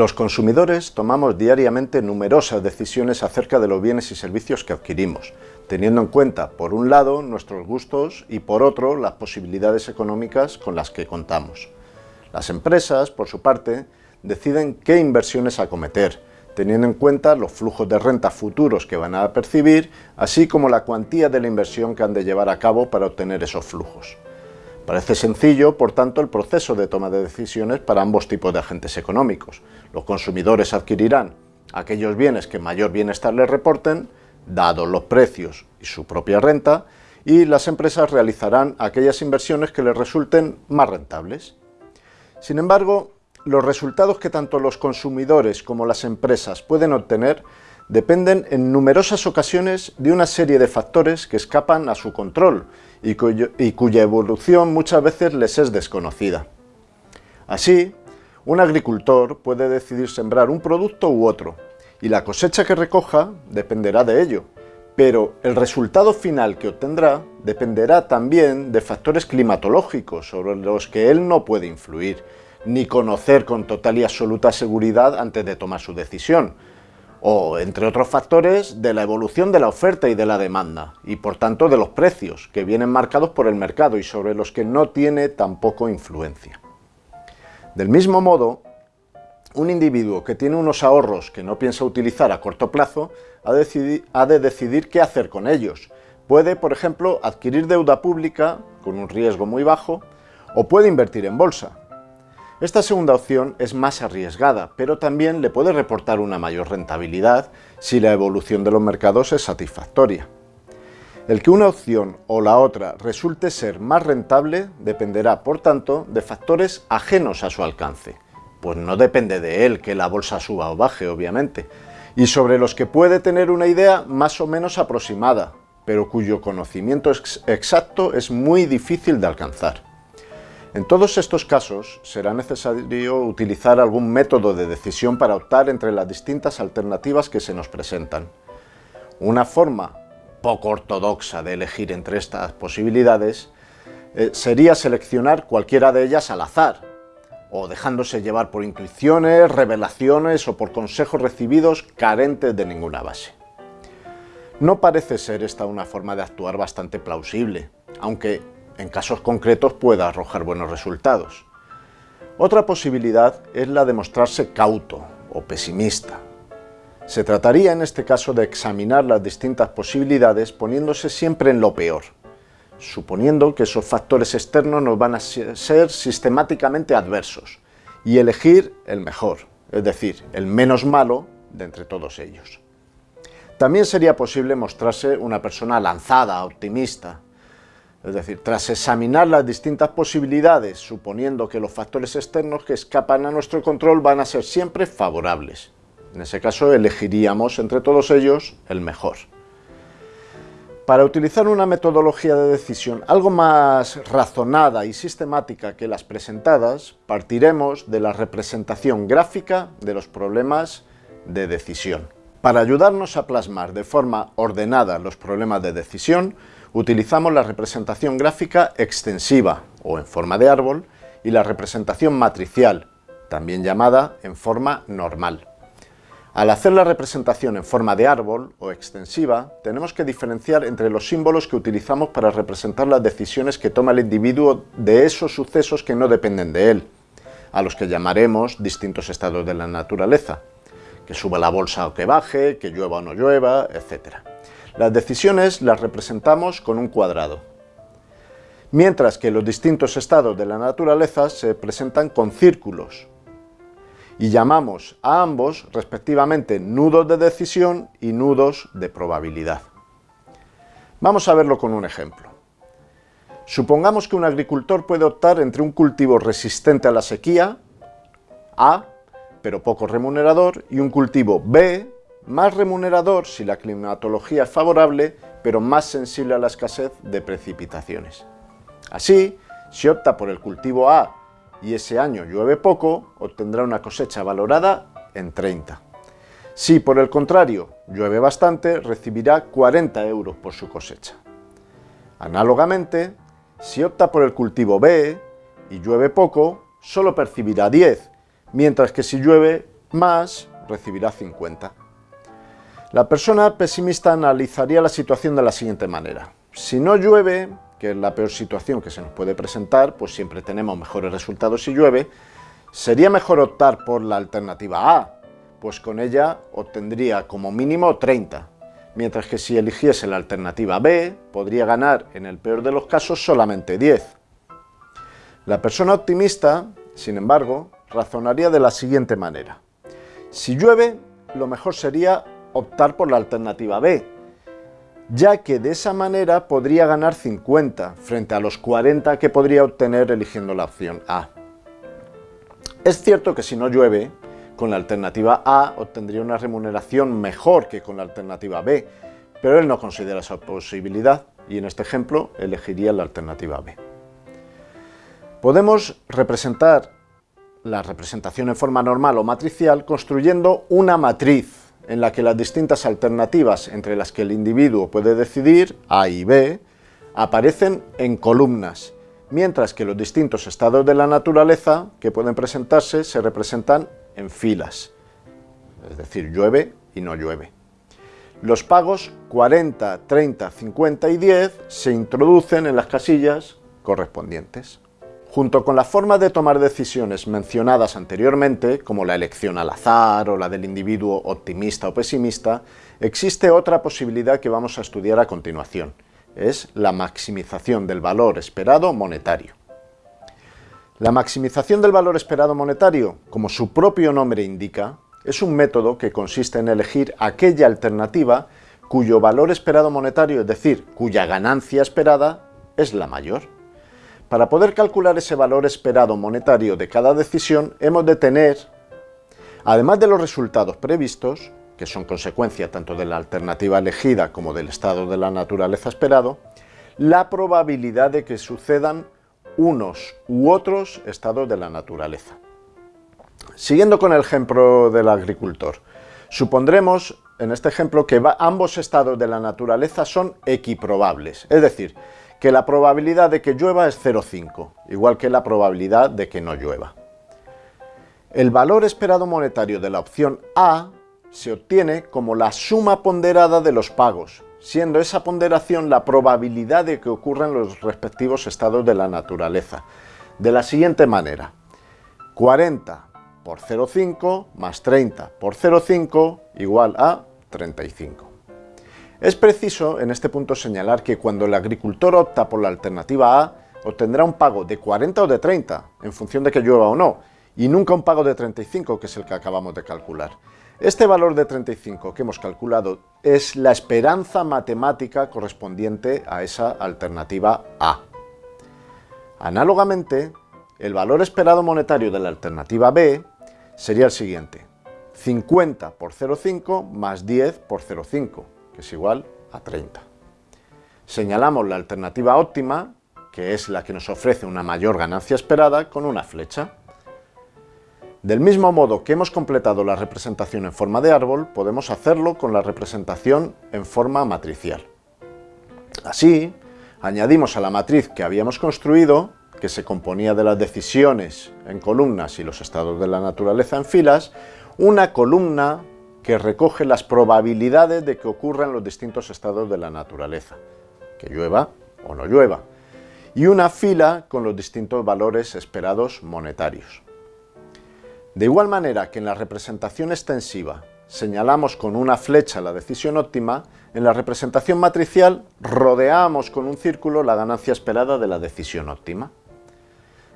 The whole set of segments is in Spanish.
Los consumidores tomamos diariamente numerosas decisiones acerca de los bienes y servicios que adquirimos, teniendo en cuenta, por un lado, nuestros gustos y por otro, las posibilidades económicas con las que contamos. Las empresas, por su parte, deciden qué inversiones acometer, teniendo en cuenta los flujos de renta futuros que van a percibir, así como la cuantía de la inversión que han de llevar a cabo para obtener esos flujos. Parece sencillo, por tanto, el proceso de toma de decisiones para ambos tipos de agentes económicos. Los consumidores adquirirán aquellos bienes que mayor bienestar les reporten, dados los precios y su propia renta, y las empresas realizarán aquellas inversiones que les resulten más rentables. Sin embargo, los resultados que tanto los consumidores como las empresas pueden obtener dependen en numerosas ocasiones de una serie de factores que escapan a su control y, cuya evolución muchas veces les es desconocida. Así, un agricultor puede decidir sembrar un producto u otro, y la cosecha que recoja dependerá de ello, pero el resultado final que obtendrá dependerá también de factores climatológicos sobre los que él no puede influir, ni conocer con total y absoluta seguridad antes de tomar su decisión, o, entre otros factores, de la evolución de la oferta y de la demanda, y por tanto de los precios, que vienen marcados por el mercado y sobre los que no tiene tampoco influencia. Del mismo modo, un individuo que tiene unos ahorros que no piensa utilizar a corto plazo ha, de decidir qué hacer con ellos. Puede, por ejemplo, adquirir deuda pública con un riesgo muy bajo, o puede invertir en bolsa, esta segunda opción es más arriesgada, pero también le puede reportar una mayor rentabilidad si la evolución de los mercados es satisfactoria. El que una opción o la otra resulte ser más rentable dependerá, por tanto, de factores ajenos a su alcance, pues no depende de él que la bolsa suba o baje, obviamente, y sobre los que puede tener una idea más o menos aproximada, pero cuyo conocimiento exacto es muy difícil de alcanzar. En todos estos casos será necesario utilizar algún método de decisión para optar entre las distintas alternativas que se nos presentan. Una forma poco ortodoxa de elegir entre estas posibilidades eh, sería seleccionar cualquiera de ellas al azar, o dejándose llevar por intuiciones, revelaciones o por consejos recibidos carentes de ninguna base. No parece ser esta una forma de actuar bastante plausible, aunque en casos concretos pueda arrojar buenos resultados. Otra posibilidad es la de mostrarse cauto o pesimista. Se trataría en este caso de examinar las distintas posibilidades poniéndose siempre en lo peor, suponiendo que esos factores externos nos van a ser sistemáticamente adversos, y elegir el mejor, es decir, el menos malo de entre todos ellos. También sería posible mostrarse una persona lanzada, optimista, es decir, tras examinar las distintas posibilidades, suponiendo que los factores externos que escapan a nuestro control van a ser siempre favorables. En ese caso elegiríamos entre todos ellos el mejor. Para utilizar una metodología de decisión algo más razonada y sistemática que las presentadas, partiremos de la representación gráfica de los problemas de decisión. Para ayudarnos a plasmar de forma ordenada los problemas de decisión, utilizamos la representación gráfica extensiva o en forma de árbol y la representación matricial, también llamada en forma normal. Al hacer la representación en forma de árbol o extensiva, tenemos que diferenciar entre los símbolos que utilizamos para representar las decisiones que toma el individuo de esos sucesos que no dependen de él, a los que llamaremos distintos estados de la naturaleza, que suba la bolsa o que baje, que llueva o no llueva, etc. Las decisiones las representamos con un cuadrado, mientras que los distintos estados de la naturaleza se presentan con círculos, y llamamos a ambos respectivamente nudos de decisión y nudos de probabilidad. Vamos a verlo con un ejemplo. Supongamos que un agricultor puede optar entre un cultivo resistente a la sequía, A, pero poco remunerador, y un cultivo B, más remunerador si la climatología es favorable, pero más sensible a la escasez de precipitaciones. Así, si opta por el cultivo A y ese año llueve poco, obtendrá una cosecha valorada en 30. Si por el contrario llueve bastante, recibirá 40 euros por su cosecha. Análogamente, si opta por el cultivo B y llueve poco, solo percibirá 10, mientras que si llueve más recibirá 50. La persona pesimista analizaría la situación de la siguiente manera. Si no llueve, que es la peor situación que se nos puede presentar, pues siempre tenemos mejores resultados si llueve, sería mejor optar por la alternativa A, pues con ella obtendría como mínimo 30, mientras que si eligiese la alternativa B, podría ganar en el peor de los casos solamente 10. La persona optimista, sin embargo, razonaría de la siguiente manera. Si llueve, lo mejor sería optar por la alternativa B, ya que de esa manera podría ganar 50 frente a los 40 que podría obtener eligiendo la opción A. Es cierto que si no llueve, con la alternativa A obtendría una remuneración mejor que con la alternativa B, pero él no considera esa posibilidad y en este ejemplo elegiría la alternativa B. Podemos representar la representación en forma normal o matricial construyendo una matriz en la que las distintas alternativas entre las que el individuo puede decidir, A y B, aparecen en columnas, mientras que los distintos estados de la naturaleza que pueden presentarse se representan en filas, es decir, llueve y no llueve. Los pagos 40, 30, 50 y 10 se introducen en las casillas correspondientes. Junto con la forma de tomar decisiones mencionadas anteriormente, como la elección al azar o la del individuo optimista o pesimista, existe otra posibilidad que vamos a estudiar a continuación. Es la maximización del valor esperado monetario. La maximización del valor esperado monetario, como su propio nombre indica, es un método que consiste en elegir aquella alternativa cuyo valor esperado monetario, es decir, cuya ganancia esperada, es la mayor. Para poder calcular ese valor esperado monetario de cada decisión, hemos de tener, además de los resultados previstos, que son consecuencia tanto de la alternativa elegida como del estado de la naturaleza esperado, la probabilidad de que sucedan unos u otros estados de la naturaleza. Siguiendo con el ejemplo del agricultor, supondremos en este ejemplo que ambos estados de la naturaleza son equiprobables, es decir, que la probabilidad de que llueva es 0,5, igual que la probabilidad de que no llueva. El valor esperado monetario de la opción A se obtiene como la suma ponderada de los pagos, siendo esa ponderación la probabilidad de que ocurran los respectivos estados de la naturaleza, de la siguiente manera. 40 por 0,5 más 30 por 0,5 igual a 35. Es preciso en este punto señalar que cuando el agricultor opta por la alternativa A, obtendrá un pago de 40 o de 30, en función de que llueva o no, y nunca un pago de 35, que es el que acabamos de calcular. Este valor de 35 que hemos calculado es la esperanza matemática correspondiente a esa alternativa A. Análogamente, el valor esperado monetario de la alternativa B sería el siguiente, 50 por 0,5 más 10 por 0,5 es igual a 30. Señalamos la alternativa óptima, que es la que nos ofrece una mayor ganancia esperada, con una flecha. Del mismo modo que hemos completado la representación en forma de árbol, podemos hacerlo con la representación en forma matricial. Así, añadimos a la matriz que habíamos construido, que se componía de las decisiones en columnas y los estados de la naturaleza en filas, una columna que recoge las probabilidades de que ocurran los distintos estados de la naturaleza, que llueva o no llueva, y una fila con los distintos valores esperados monetarios. De igual manera que en la representación extensiva señalamos con una flecha la decisión óptima, en la representación matricial rodeamos con un círculo la ganancia esperada de la decisión óptima.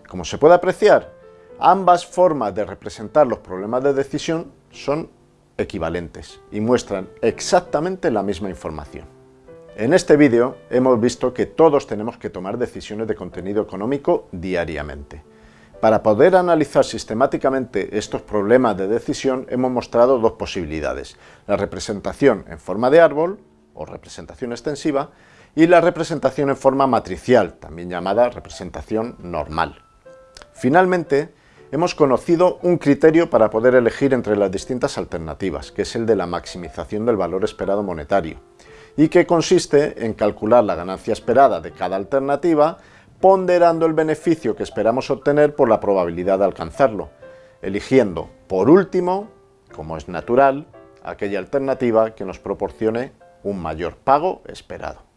Como se puede apreciar, ambas formas de representar los problemas de decisión son equivalentes y muestran exactamente la misma información. En este vídeo hemos visto que todos tenemos que tomar decisiones de contenido económico diariamente. Para poder analizar sistemáticamente estos problemas de decisión hemos mostrado dos posibilidades, la representación en forma de árbol o representación extensiva y la representación en forma matricial, también llamada representación normal. Finalmente, hemos conocido un criterio para poder elegir entre las distintas alternativas, que es el de la maximización del valor esperado monetario, y que consiste en calcular la ganancia esperada de cada alternativa ponderando el beneficio que esperamos obtener por la probabilidad de alcanzarlo, eligiendo, por último, como es natural, aquella alternativa que nos proporcione un mayor pago esperado.